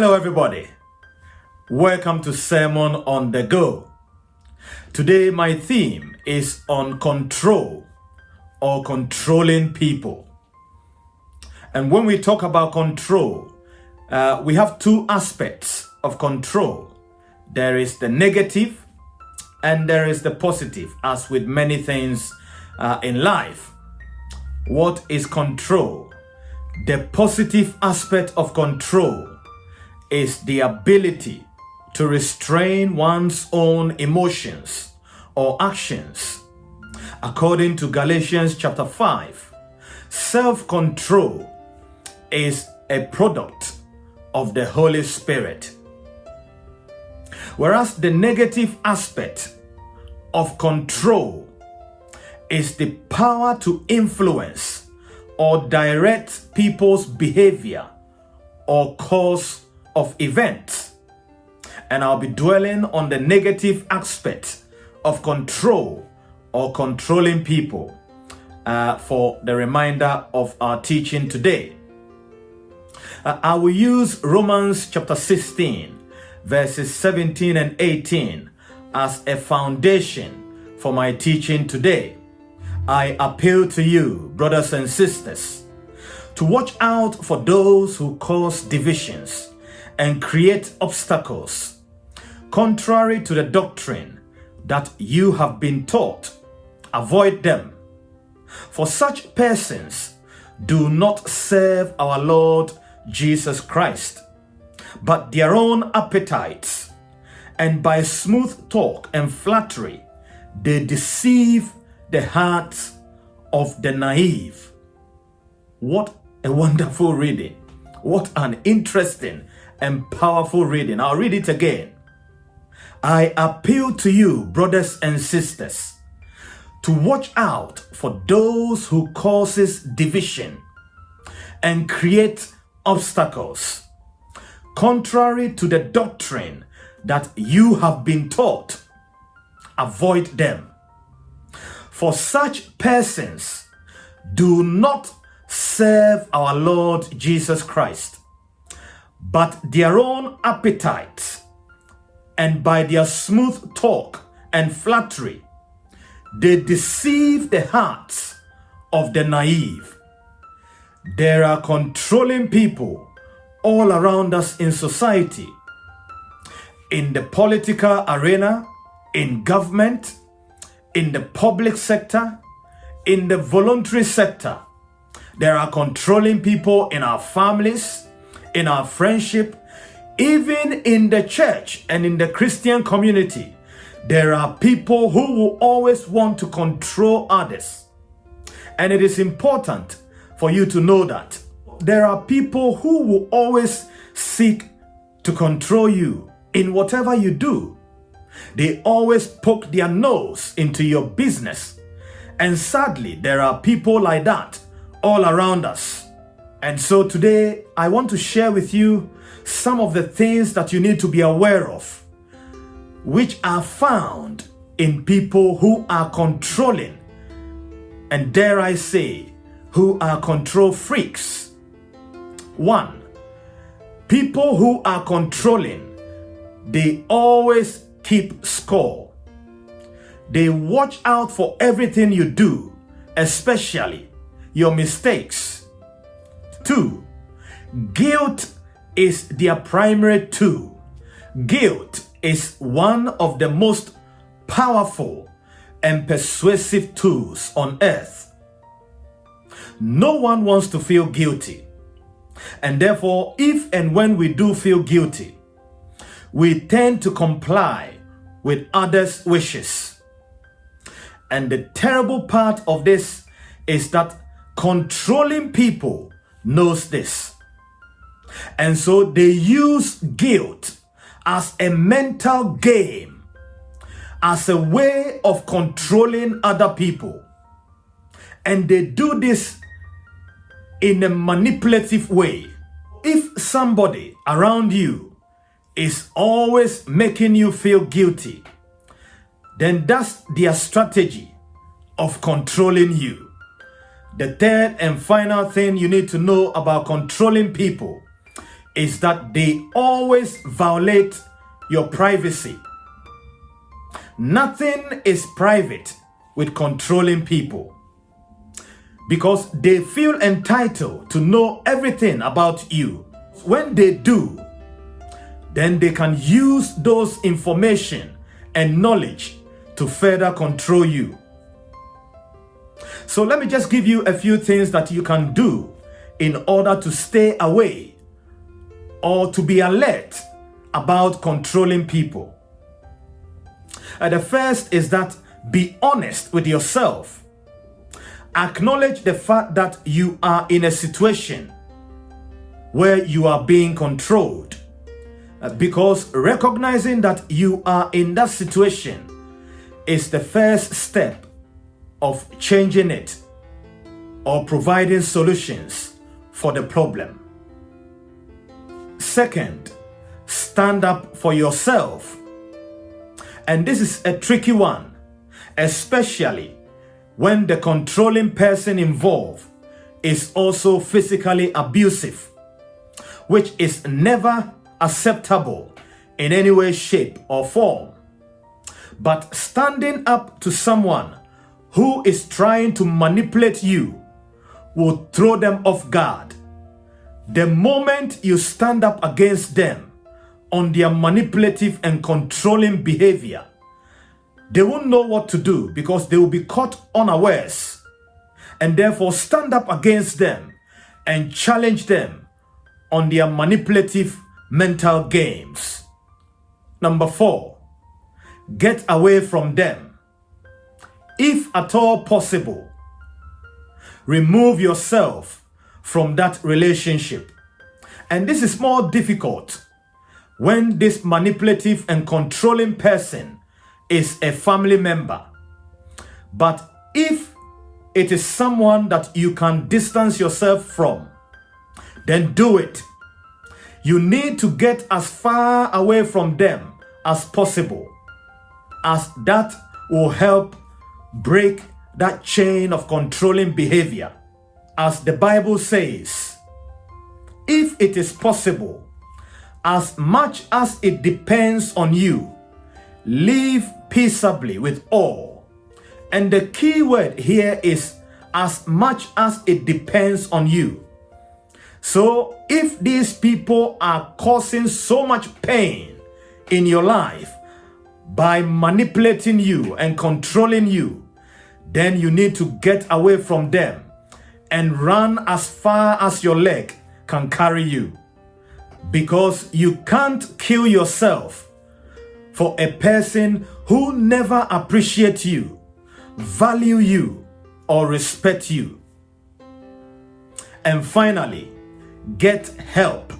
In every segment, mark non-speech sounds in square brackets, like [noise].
Hello, everybody. Welcome to Sermon on the Go. Today, my theme is on control or controlling people. And when we talk about control, uh, we have two aspects of control there is the negative and there is the positive, as with many things uh, in life. What is control? The positive aspect of control is the ability to restrain one's own emotions or actions. According to Galatians chapter 5, self-control is a product of the Holy Spirit. Whereas the negative aspect of control is the power to influence or direct people's behavior or cause of events. And I'll be dwelling on the negative aspect of control or controlling people uh, for the reminder of our teaching today. Uh, I will use Romans chapter 16, verses 17 and 18 as a foundation for my teaching today. I appeal to you, brothers and sisters, to watch out for those who cause divisions and create obstacles contrary to the doctrine that you have been taught. Avoid them. For such persons do not serve our Lord Jesus Christ, but their own appetites, and by smooth talk and flattery, they deceive the hearts of the naive. What a wonderful reading. What an interesting and powerful reading. I'll read it again. I appeal to you, brothers and sisters, to watch out for those who causes division and create obstacles contrary to the doctrine that you have been taught. Avoid them. For such persons do not serve our Lord Jesus Christ but their own appetites, and by their smooth talk and flattery, they deceive the hearts of the naive. There are controlling people all around us in society, in the political arena, in government, in the public sector, in the voluntary sector. There are controlling people in our families, in our friendship, even in the church and in the Christian community, there are people who will always want to control others. And it is important for you to know that there are people who will always seek to control you in whatever you do. They always poke their nose into your business. And sadly, there are people like that all around us. And so today I want to share with you some of the things that you need to be aware of, which are found in people who are controlling, and dare I say, who are control freaks. One, people who are controlling, they always keep score. They watch out for everything you do, especially your mistakes Two, guilt is their primary tool. Guilt is one of the most powerful and persuasive tools on earth. No one wants to feel guilty. And therefore, if and when we do feel guilty, we tend to comply with others' wishes. And the terrible part of this is that controlling people knows this. And so they use guilt as a mental game, as a way of controlling other people. And they do this in a manipulative way. If somebody around you is always making you feel guilty, then that's their strategy of controlling you. The third and final thing you need to know about controlling people is that they always violate your privacy. Nothing is private with controlling people because they feel entitled to know everything about you. When they do, then they can use those information and knowledge to further control you. So let me just give you a few things that you can do in order to stay away or to be alert about controlling people. Uh, the first is that be honest with yourself. Acknowledge the fact that you are in a situation where you are being controlled. Uh, because recognizing that you are in that situation is the first step of changing it or providing solutions for the problem. Second, stand up for yourself. And this is a tricky one, especially when the controlling person involved is also physically abusive, which is never acceptable in any way, shape, or form. But standing up to someone who is trying to manipulate you will throw them off guard. The moment you stand up against them on their manipulative and controlling behavior, they won't know what to do because they will be caught unawares. And therefore stand up against them and challenge them on their manipulative mental games. Number four, get away from them. If at all possible, remove yourself from that relationship. And this is more difficult when this manipulative and controlling person is a family member. But if it is someone that you can distance yourself from, then do it. You need to get as far away from them as possible, as that will help break that chain of controlling behavior. As the Bible says, if it is possible, as much as it depends on you, live peaceably with all. And the key word here is as much as it depends on you. So if these people are causing so much pain in your life by manipulating you and controlling you, then you need to get away from them and run as far as your leg can carry you. Because you can't kill yourself for a person who never appreciates you, value you, or respect you. And finally, get help.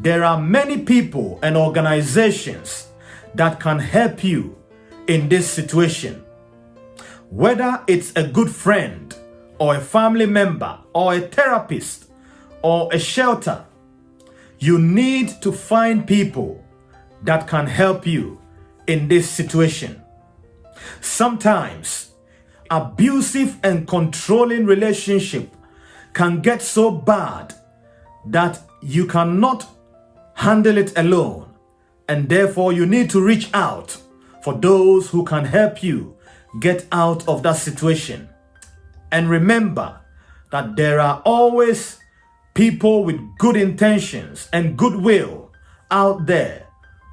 There are many people and organizations that can help you in this situation. Whether it's a good friend or a family member or a therapist or a shelter, you need to find people that can help you in this situation. Sometimes abusive and controlling relationship can get so bad that you cannot handle it alone and therefore you need to reach out for those who can help you get out of that situation. And remember that there are always people with good intentions and goodwill out there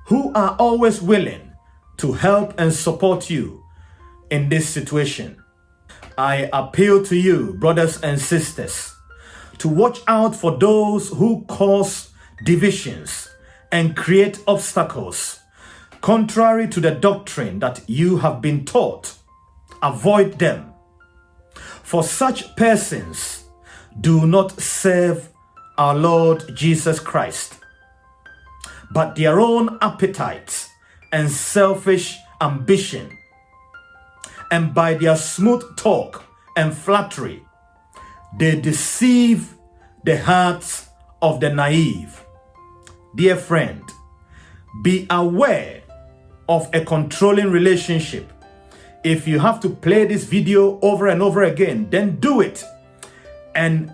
who are always willing to help and support you in this situation. I appeal to you, brothers and sisters, to watch out for those who cause divisions and create obstacles contrary to the doctrine that you have been taught. Avoid them. For such persons do not serve our Lord Jesus Christ, but their own appetites and selfish ambition. And by their smooth talk and flattery, they deceive the hearts of the naive. Dear friend, be aware of a controlling relationship. If you have to play this video over and over again, then do it and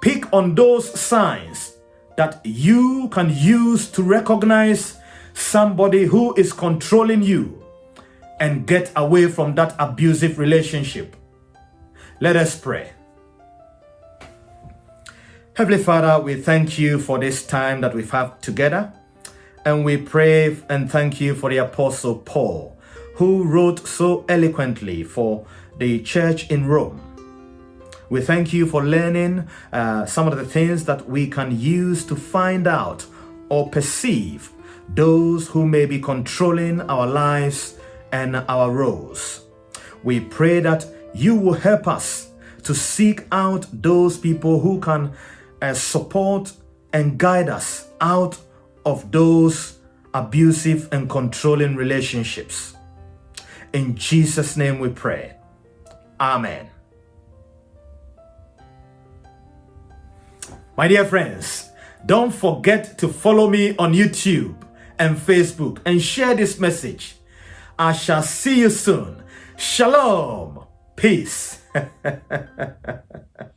pick on those signs that you can use to recognize somebody who is controlling you and get away from that abusive relationship. Let us pray. Heavenly Father, we thank you for this time that we've had together. And we pray and thank you for the Apostle Paul, who wrote so eloquently for the church in Rome. We thank you for learning uh, some of the things that we can use to find out or perceive those who may be controlling our lives and our roles. We pray that you will help us to seek out those people who can uh, support and guide us out of those abusive and controlling relationships. In Jesus' name we pray. Amen. My dear friends, don't forget to follow me on YouTube and Facebook and share this message. I shall see you soon. Shalom. Peace. [laughs]